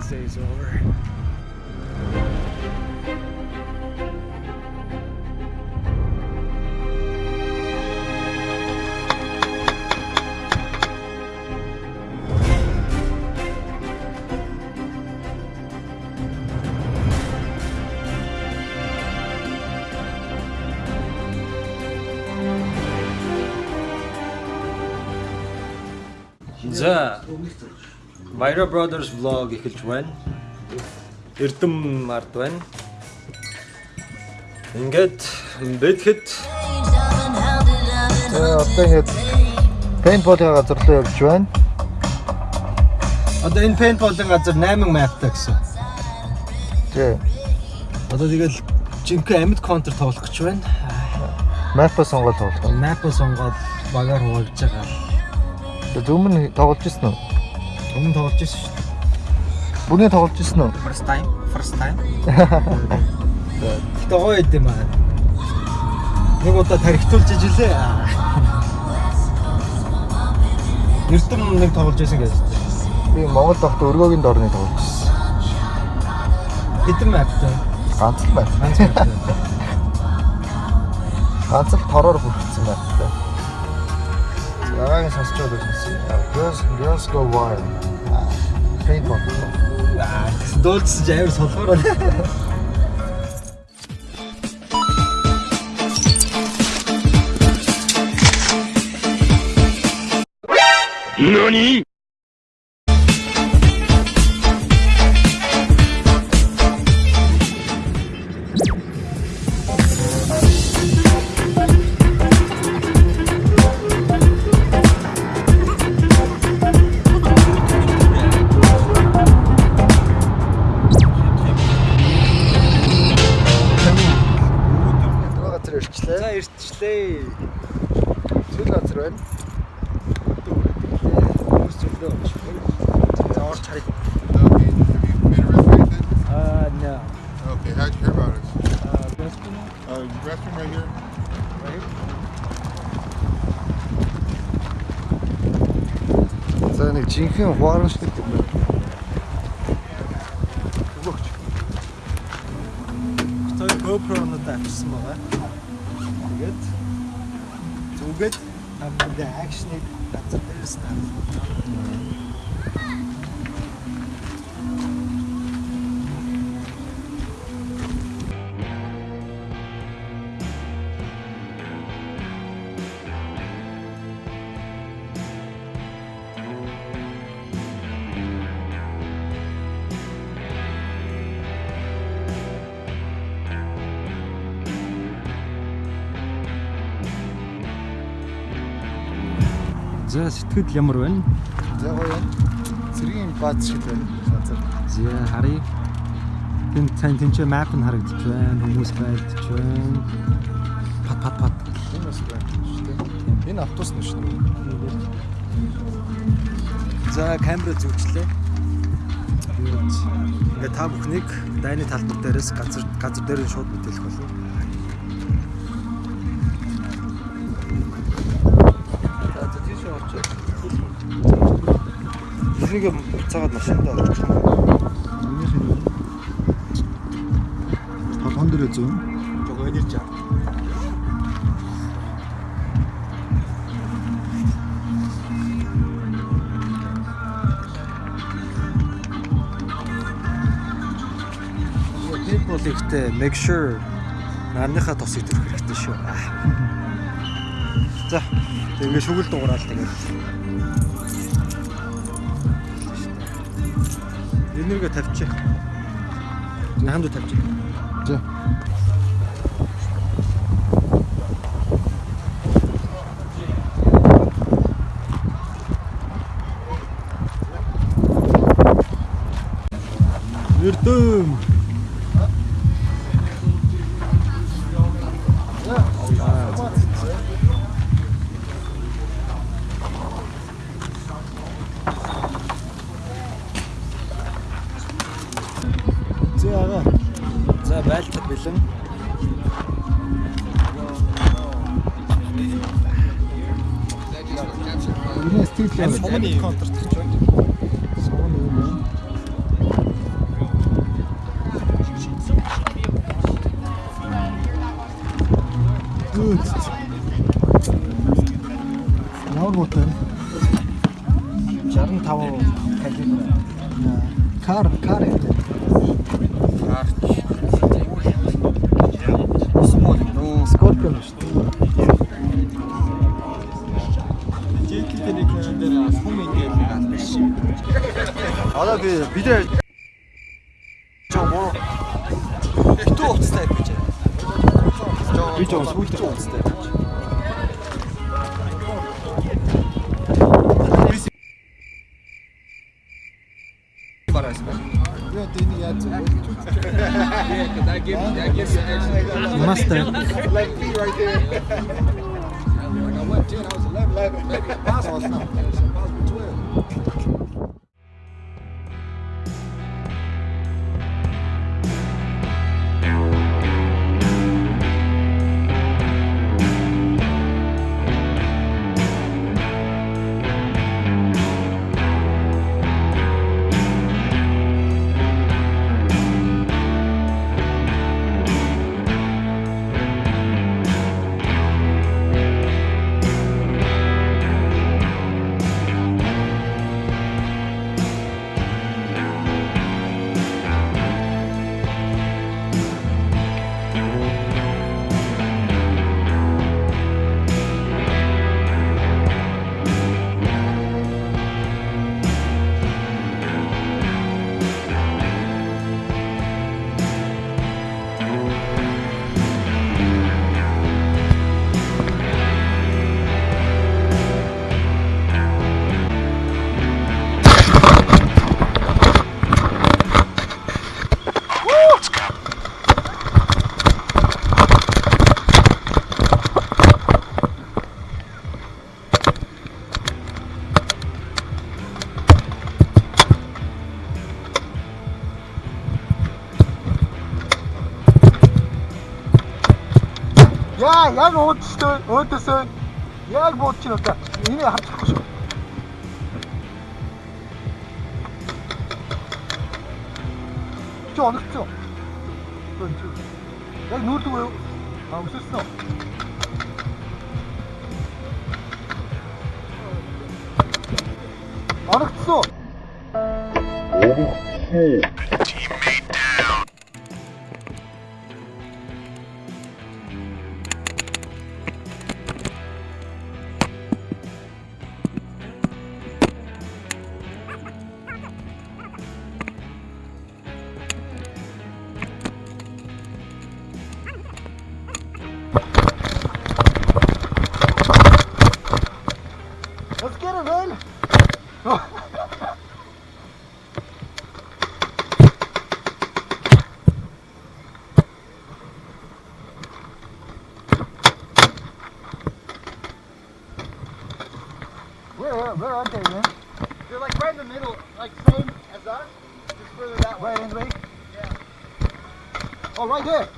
this day is over. За Myra Brothers vlog эхэлж байна. Эрдэм ард байна. Ингээд Тэгээ одоо ингээд пейнтболын газар руу явж байна. одоо энэ paintball-ын газар 8 map-тай гэсэн. Тэгээ Одоо тэгэл жинхэнэ амьд counter тоглох гэж байна. мапа сонгоод тоглох. Map-ыг сонгоод багаар хуваалж байгаа. Тэгээ зөвмөн тоглож ирсэн үү? Өмнө тоглож ирсэн шүү дээ. Бүрний тоглож ирсэн үү? First time, first time. Гэтэ гоё юм аа. Нэг удаа тархитуулж ижилээ. Эрдэм нэг тоглож байсан гэж. Би Монгол дахт өргөөгийн дорны тоглож ирсэн. Хэдэн map-тай? Ганц л байна. Ганц map-тай. Ганц л тороор бүрдсэн байна. Guys and strawberries and see. Girls, girls go wild. Paper. Don't say it's hot. NANI? Ирчлээ. За ирчлээ. Сүүл газар байна. Хүмүүс зөвлөө шүү. За орч харъя. Аа, нэ. Okay, how'd you hear about us? Аа, restroom Uh, restroom right here. right? За нэг жинхэнэ хуаран шиг юм байна. Өгөөч. Тэр GoPro-нод авчихсан байгаа. Амд акшныг газар дээрээс таа. За сэтгэл ямар байна? За гоё юм. Цэргийн бааз шиг байна. За харъя. Тэн цайн тэнцээ map нь харагдчих байна. Хүмүүс байлдчих байна. Пат пат пат. Энэ бас байна шүү дээ. Энэ автобус нь шүү дээ. За камера зүгчлээ. Тэгээд ингээ та бүхнийг дайны талбар дээрээс газар газар дээр нь шууд мэдээлэх болно. Энийг буцаагаад машиндаа орчих юм. Толгон дээр зүүн. Жого энерж аа. People ихтэй make sure нарныхаа тосыг төрөх хэрэгтэй шүү. За, тэг ингээ шүгэл дуурал тэгээд. Энергээ тавьчих. Наханд тавьчих. За. Эрдэм. Үнэ стил юм. Сумны контрт Одоо би бидээ жоо муу битүү уцтай гэж. Би жоо сүүлдээ уцтай. Яа, яг өөдөөсөө өөдөөсөө яг бууд чинь удаа. Энийг харчихгүй шүү. Чи оногцсон. Яг нүүрлэг үү? Аа өсөсөн үү? Оногцсон. Let's get it, man. Where, where are they, man? They're like right in the middle, like same as us, just further that way. Right in, right? Yeah. Oh, right there.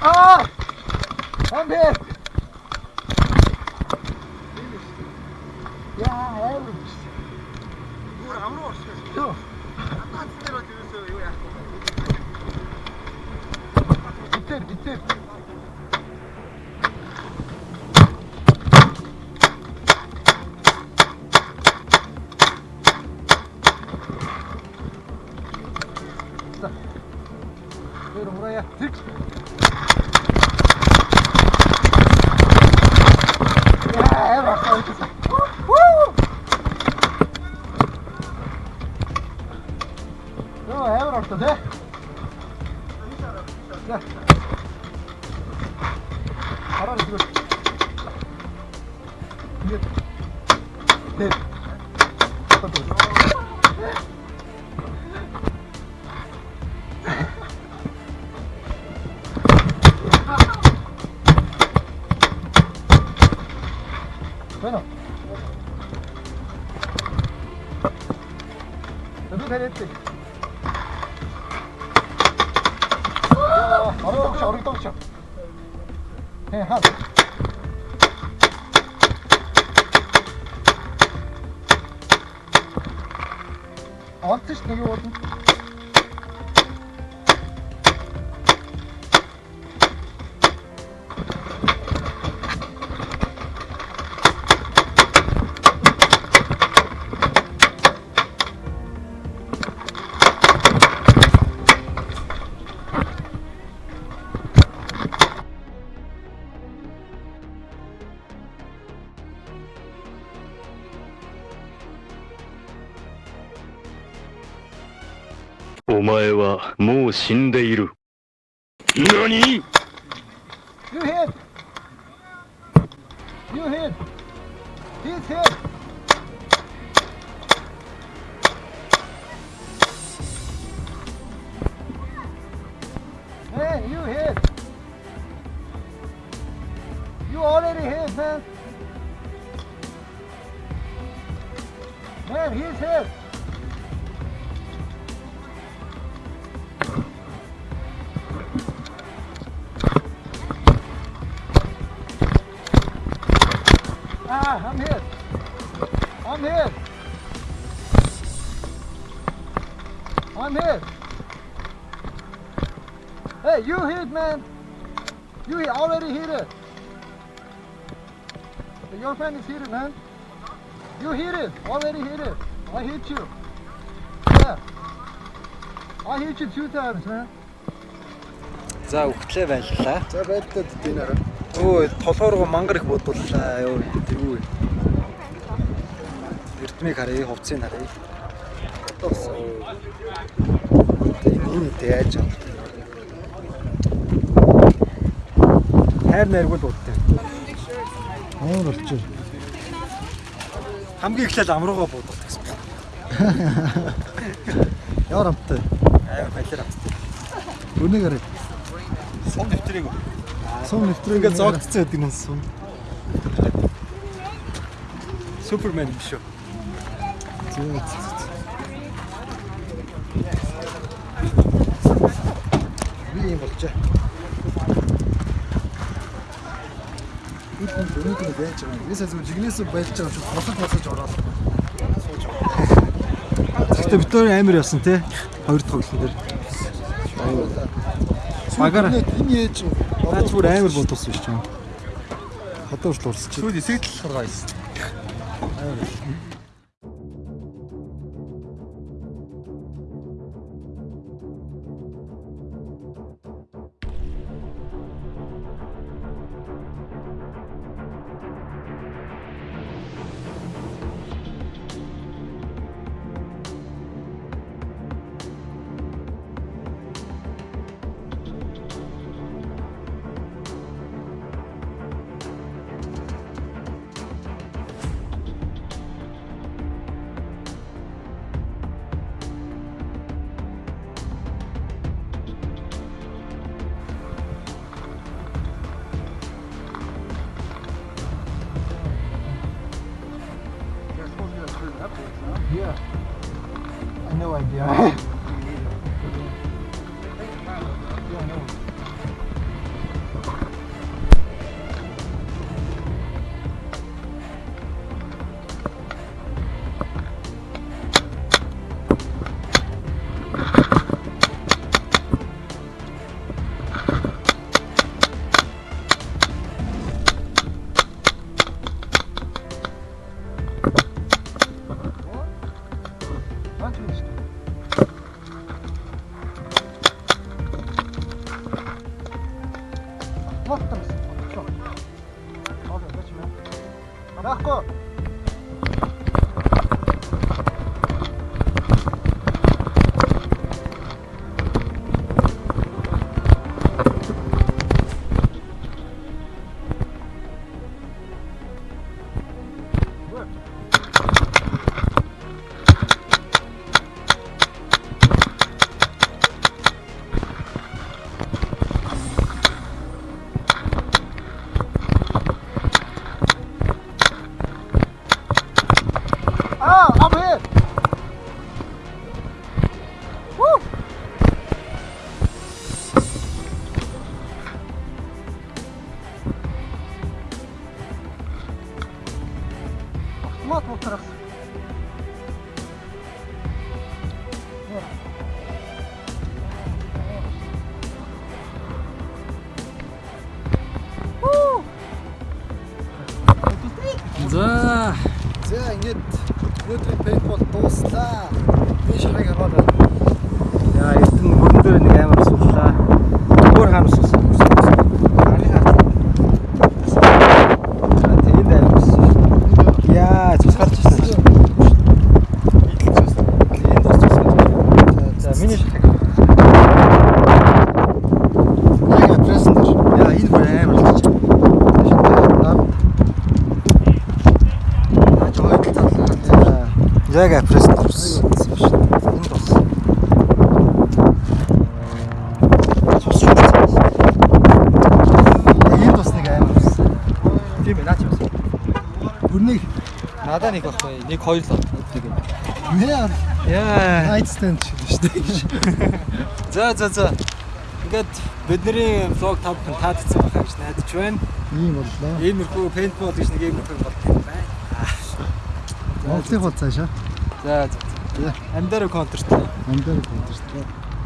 Ah! Come here! Яа, амар биш. Бүр амар орсон. Йоо. Атац дээр очсон юу яах вэ? Битэр, битэр. 私。Bueno. Дэвид хэлээдээ. Орогдогч, орогдогч. Хэ хаа. Онцч нэг юм болно. 前はもう死んでいる。何？Hey, you hit, man. You already hit it. Your friend is hit it, man. You hit it. Already hit it. I hit you. Yeah. I hit you two times, man. За өгтлээ байлаа. За байдлаа дий нэрэ. Өө толгоор руу мангар их бодуллаа. Йоо тэгүү. Эрдмийг харъя, хувцсыг харъя. Бодоос. Энэ яаж аа. Хайр найргуул бодтой. Амар болчих. Хамгийн эхлээд амруугаа бодох гэсэн. Ямар амттай. Амар балер амттай. Өнийг хараа. Сон дэвтрийг. Сум нэвтрээ Ингээд зогтцоо гэдэг нь сум. Супермен биш үү? Би юм болчаа. Энэ өнөөдөр байж байгаа юм. Бисаа зөв жигнэс байж байгаа шүү. Босож босож ороод. Гэхдээ бид хоёр амар ясан те. Хоёр дахь тоглолтын дээр. Багаар Энэ яаж наач бүр амар бодуулсан шүү дээ. Хадаа урт урсч. Сүүл эсэгдэл харгаа байсан. Yeah. Вот там. За ингээд өнөөдрийн пейнтбол дууслаа. Би шарыг хараад байна. яа эрдэнэ хөрөн дээр нэг амар сууллаа. Өөр харамс ус. Арын харт. За тэгээд амар ус. Яа цус гарч ирсэн. Энд бас цус гарч ирсэн. За миний шахаг. Яг прессэн дээр. Яа энэ бүр амар л чи. Наач хойд талаа. Яг апресс төрсөн. Энд бас. Цус шүү. Энд бас нэг амар ус. Тийм ээ наач бас. Бүрнийг Надаа нэг баггүй. Нэг хоёр л нэг нэр Яа. найтстенд шүү дээ. За за за. Ингээд бидний влог та бүхэн таадсан байхаа гэж найдаж байна. Ийм боллоо. Иймэрхүү пейнтбол гэж нэг иймэрхүү юм бол байна. Монголын хол цаашаа. За за. Амдаар контрт. Амдаар контрт.